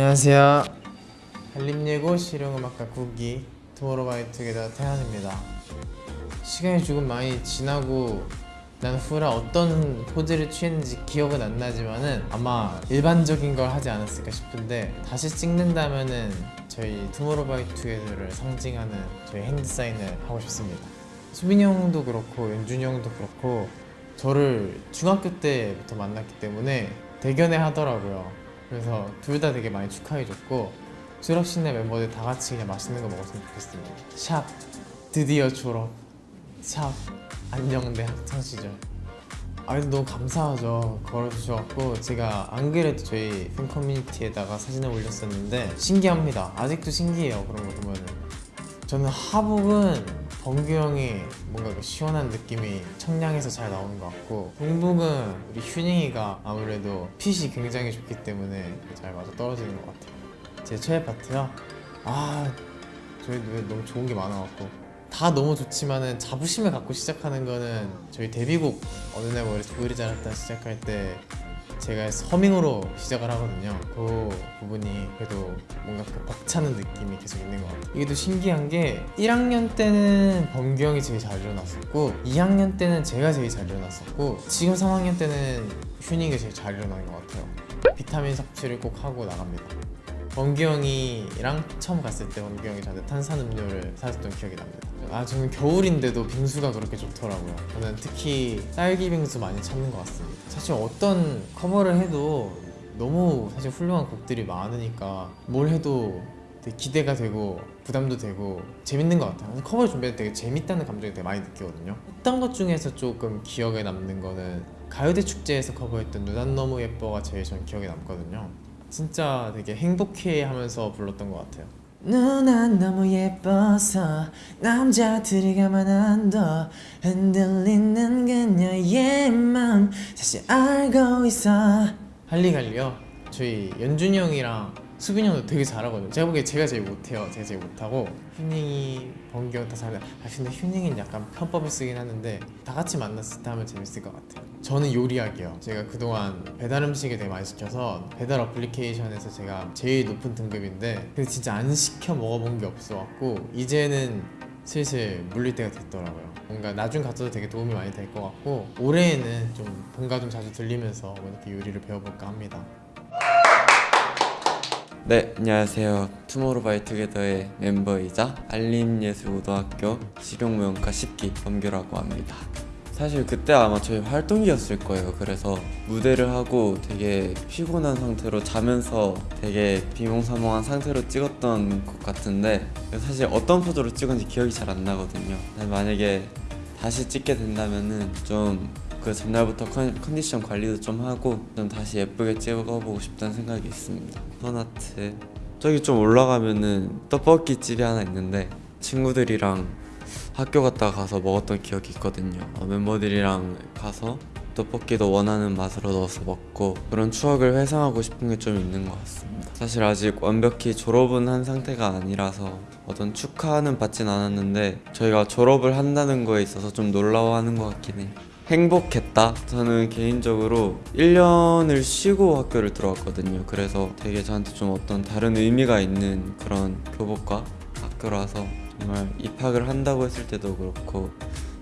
안녕하세요. 한림예고 실용음악과 9기 투모로우바이투게더 태현입니다. 시간이 조금 많이 지나고 난 후라 어떤 포즈를 취했는지 기억은 안 나지만은 아마 일반적인 걸 하지 않았을까 싶은데 다시 찍는다면은 저희 투모로우바이투게더를 상징하는 저희 hand sign을 하고 싶습니다. 수빈이 형도 그렇고 연준이 형도 그렇고 저를 중학교 때부터 만났기 때문에 대견해 하더라고요. 그래서 둘 다 되게 많이 축하해줬고 졸업식날 멤버들 다 같이 그냥 맛있는 거 먹었으면 좋겠습니다. 샵 드디어 졸업. 샵 안녕대 학창 시절. 아 근데 너무 감사하죠 걸어주셔갖고 제가 안 그래도 저희 팬 커뮤니티에다가 사진을 올렸었는데 신기합니다 아직도 신기해요 그런 거 보면은 저는 하복은 범규 형이 뭔가 그 시원한 느낌이 청량해서 잘 나오는 것 같고 동북은 우리 휴닝이가 아무래도 핏이 굉장히 좋기 때문에 잘 맞아 떨어지는 것 같아요 제 최애 파트요? 아 저희 노래 너무 좋은 게 많아갖고 다 너무 좋지만은 자부심을 갖고 시작하는 거는 저희 데뷔곡 어느 날 머리 그리 자랐다 시작할 때 제가 서밍으로 시작을 하거든요. 그 부분이 그래도 뭔가 그 벅차는 느낌이 계속 있는 것 같아요. 이게 또 신기한 게 1학년 때는 범규 형이 제일 잘 일어났었고 2학년 때는 제가 제일 잘 일어났었고 지금 3학년 때는 휴닝이 제일 잘 일어나는 것 같아요. 비타민 섭취를 꼭 하고 나갑니다. 범규 형이랑 처음 갔을 때 범규 형이 저한테 탄산음료를 사줬던 기억이 납니다 아 저는 겨울인데도 빙수가 그렇게 좋더라고요. 저는 특히 딸기 빙수 많이 찾는 것 같습니다. 사실 어떤 커버를 해도 너무 사실 훌륭한 곡들이 많으니까 뭘 해도 되게 기대가 되고 부담도 되고 재밌는 것 같아요. 커버 준비할 때 되게 재밌다는 감정이 되게 많이 느끼거든요. 했던 것 중에서 조금 기억에 남는 거는 가요대 축제에서 커버했던 누난 너무 예뻐가 제일 전 기억에 남거든요. 진짜 되게 행복해 하면서 불렀던 것 같아요 누난 너무 예뻐서 남자들이 가만 안둬 흔들리는 그녀의 마음. 사실 알고 있어. 할리갈리요? 저희 연준이 형이랑 수빈이 형도 되게 잘하거든요. 제가 보기에 제가 제일 못해요. 제가 제일 못하고. 휴닝이 번기 형다 잘해 아 근데 휴닝이는 약간 편법을 쓰긴 하는데 다 같이 만났을 때 하면 재밌을 것 같아요 저는 요리하기요 제가 그동안 배달 음식을 되게 많이 시켜서 배달 어플리케이션에서 제가 제일 높은 등급인데 근데 진짜 안 시켜 먹어본 게 없어갖고 이제는 슬슬 물릴 때가 됐더라고요 뭔가 나중 가서도 되게 도움이 많이 될 것 같고 올해에는 좀 본가 좀 자주 들리면서 뭐 이렇게 요리를 배워볼까 합니다 네, 안녕하세요. 투모로우바이투게더의 멤버이자 알림예술고등학교 실용무용과 10기 범규라고 합니다. 사실 그때 아마 저희 활동기였을 거예요. 그래서 무대를 하고 되게 피곤한 상태로 자면서 되게 비몽사몽한 상태로 찍었던 것 같은데 사실 어떤 포즈로 찍은지 기억이 잘 안 나거든요. 만약에 다시 찍게 된다면은 좀 그 전날부터 컨, 컨디션 관리도 좀 하고 좀 다시 예쁘게 찍어보고 싶다는 생각이 있습니다 펀아트 저기 좀 올라가면은 떡볶이 집이 하나 있는데 친구들이랑 학교 갔다 가서 먹었던 기억이 있거든요. 어, 멤버들이랑 가서 떡볶이도 원하는 맛으로 넣어서 먹고 그런 추억을 회상하고 싶은 게 좀 있는 것 같습니다. 사실 아직 완벽히 졸업은 한 상태가 아니라서 어떤 축하는 받진 않았는데 저희가 졸업을 한다는 거에 있어서 좀 놀라워하는 것 같긴 해요. 행복했다? 저는 개인적으로 1년을 쉬고 학교를 들어왔거든요. 그래서 되게 저한테 좀 어떤 다른 의미가 있는 그런 교복과 학교라서 정말 입학을 한다고 했을 때도 그렇고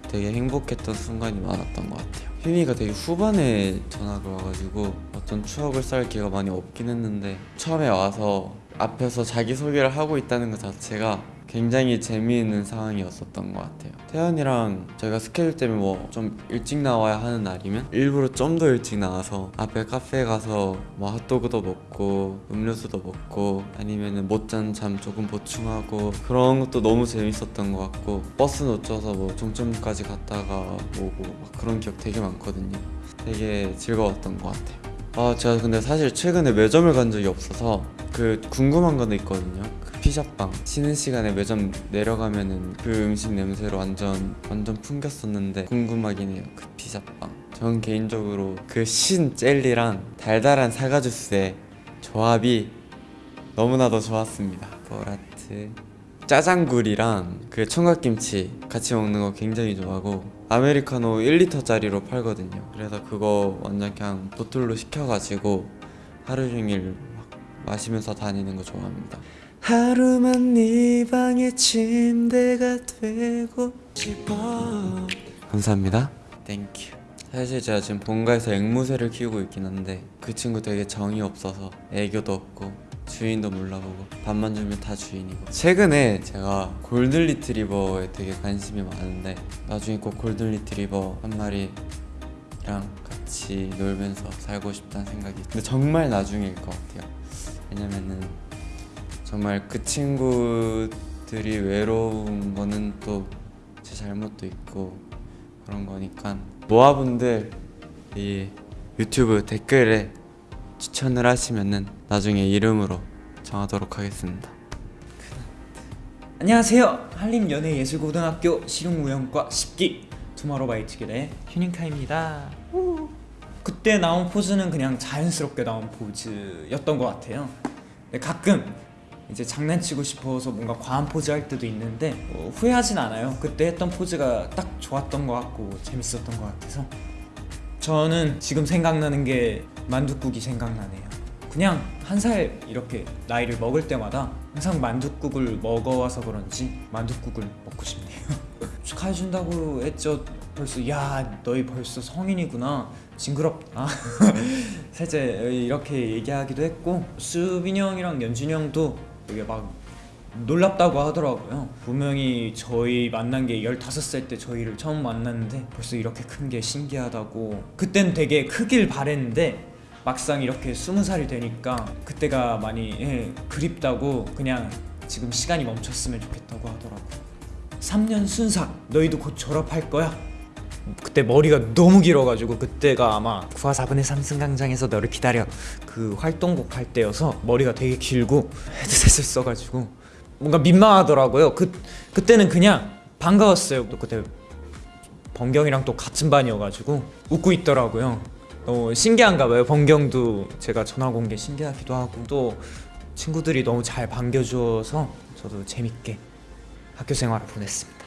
되게 행복했던 순간이 많았던 것 같아요. 휴미가 되게 후반에 전학을 와가지고 어떤 추억을 쌓을 기회가 많이 없긴 했는데 처음에 와서 앞에서 자기소개를 하고 있다는 것 자체가 굉장히 재미있는 상황이었었던 것 같아요. 태연이랑 저희가 스케줄 때문에 뭐 좀 일찍 나와야 하는 날이면 일부러 좀 더 일찍 나와서 앞에 카페에 가서 뭐 핫도그도 먹고 음료수도 먹고 아니면은 못잔 잠 조금 보충하고 그런 것도 너무 재밌었던 것 같고 버스 놓쳐서 뭐 종점까지 갔다가 오고 막 그런 기억 되게 많거든요. 되게 즐거웠던 것 같아요. 아 제가 근데 사실 최근에 매점을 간 적이 없어서 그 궁금한 거는 있거든요. 그 피자빵. 쉬는 시간에 매점 내려가면은 그 음식 냄새로 완전 완전 풍겼었는데 궁금하긴 해요 그 피자빵. 전 개인적으로 그 신 젤리랑 달달한 사과 주스의 조합이 너무나도 좋았습니다. 보라트. 짜장굴이랑 그 총각김치 같이 먹는 거 굉장히 좋아하고 아메리카노 1리터짜리로 팔거든요. 그래서 그거 완전 그냥 보틀로 시켜가지고 하루 종일 막 마시면서 다니는 거 좋아합니다. 하루만 네 방의 침대가 되고 싶어. 감사합니다. Thank you. 사실 제가 지금 본가에서 앵무새를 키우고 있긴 한데 그 친구 되게 정이 없어서 애교도 없고 주인도 몰라보고 밥만 주면 다 주인이고 최근에 제가 골든 리트리버에 되게 관심이 많은데 나중에 꼭 골든 리트리버 한 마리랑 같이 놀면서 살고 싶다는 생각이 근데 정말 나중일 것 같아요 왜냐면은 정말 그 친구들이 외로운 거는 또 제 잘못도 있고 그런 거니까 모아분들 이 유튜브 댓글에 추천을 하시면은 나중에 이름으로 정하도록 하겠습니다. 안녕하세요. 한림연예예술고등학교 실용무용과 10기 투마로우바이투게더의 휴닝카입니다. 우. 그때 나온 포즈는 그냥 자연스럽게 나온 포즈였던 것 같아요. 근데 가끔 이제 장난치고 싶어서 뭔가 과한 포즈 할 때도 있는데 뭐 후회하진 않아요. 그때 했던 포즈가 딱 좋았던 것 같고 재밌었던 것 같아서 저는 지금 생각나는 게 만둣국이 생각나네요. 그냥 한 살 이렇게 나이를 먹을 때마다 항상 만둣국을 먹어와서 그런지 만둣국을 먹고 싶네요. 축하해준다고 했죠. 벌써 야 너희 벌써 성인이구나. 징그럽다. 살짝 이렇게 얘기하기도 했고 수빈이 형이랑 연준이 형도 되게 막 놀랍다고 하더라고요. 분명히 저희 만난 게 15살 때 저희를 처음 만났는데 벌써 이렇게 큰 게 신기하다고 그땐 되게 크길 바랬는데 막상 이렇게 20살이 되니까 그때가 많이 예, 그립다고 그냥 지금 시간이 멈췄으면 좋겠다고 하더라고요. 3년 순삭 너희도 곧 졸업할 거야. 그때 머리가 너무 길어가지고 그때가 아마 9화 4분의 3 승강장에서 너를 기다려 그 활동곡 할 때여서 머리가 되게 길고 헤드셋을 써가지고 뭔가 민망하더라고요. 그 그때는 그냥 반가웠어요. 또 그때 번경이랑 또 같은 반이어가지고 웃고 있더라고요. 너무 신기한가 봐요. 번경도 제가 전화 온게 신기하기도 하고 또 친구들이 너무 잘 반겨주어서 저도 재밌게 학교 생활을 보냈습니다.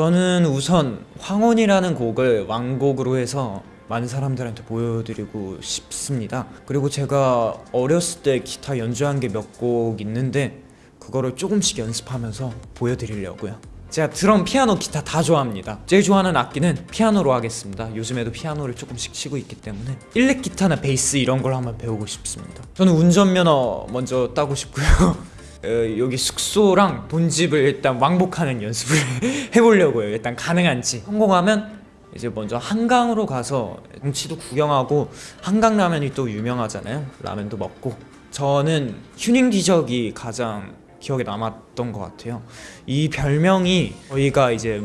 저는 우선 황혼이라는 곡을 왕곡으로 해서 많은 사람들한테 보여드리고 싶습니다. 그리고 제가 어렸을 때 기타 연주한 게 몇 곡 있는데 그거를 조금씩 연습하면서 보여드리려고요. 제가 드럼, 피아노, 기타 다 좋아합니다. 제일 좋아하는 악기는 피아노로 하겠습니다. 요즘에도 피아노를 조금씩 치고 있기 때문에 일렉 기타나 베이스 이런 걸 한번 배우고 싶습니다. 저는 운전면허 먼저 따고 싶고요. 어, 여기 숙소랑 본집을 일단 왕복하는 연습을 해보려고요. 일단 가능한지 성공하면 이제 먼저 한강으로 가서 경치도 구경하고 한강 라면이 또 유명하잖아요. 라면도 먹고 저는 휴닝 기적이 가장 기억에 남았던 것 같아요. 이 별명이 저희가 이제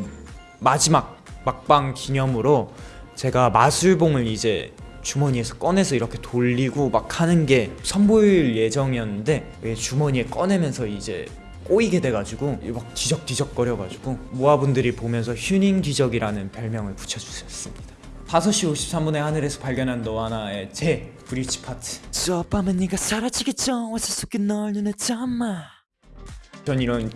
마지막 막방 기념으로 제가 마술봉을 이제 주머니에서 꺼내서 이렇게 돌리고 막 하는 게 선보일 예정이었는데 왜 주머니에 꺼내면서 이제 꼬이게 돼가지고 막 뒤적뒤적거려가지고 모아분들이 보면서 휴닝 뒤적이라는 별명을 붙여주셨습니다. 5시 53분의 하늘에서 발견한 너와 나의 제 브릿지 파트. 저 밤에 네가 사라지기 전 와서 속에 널 눈에 담아. 전 이런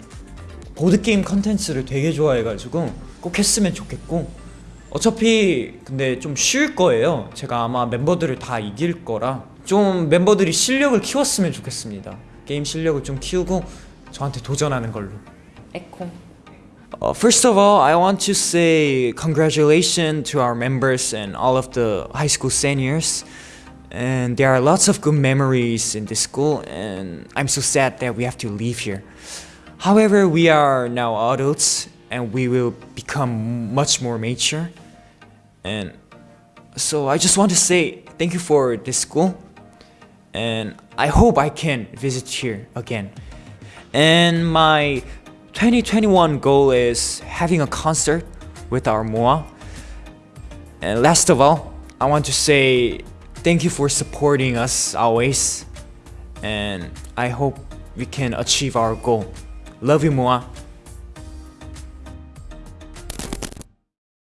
보드게임 컨텐츠를 되게 좋아해가지고 꼭 했으면 좋겠고 어차피 근데 좀 쉬울 거예요 제가 아마 멤버들을 다 이길 거라 좀 멤버들이 실력을 키웠으면 좋겠습니다 게임 실력을 좀 키우고 저한테 도전하는 걸로 에코 Uh, first of all, I want to say congratulations to our members and all of the high school seniors. And there are lots of good memories in this school, and I'm so sad that we have to leave here. However, we are now adults and we will become much more mature. And so I just want to say thank you for this school, and I hope I can visit here again. And my 2021 goal is having a concert with our MOA. And last of all, I want to say thank you for supporting us always. And I hope we can achieve our goal. Love you, MOA.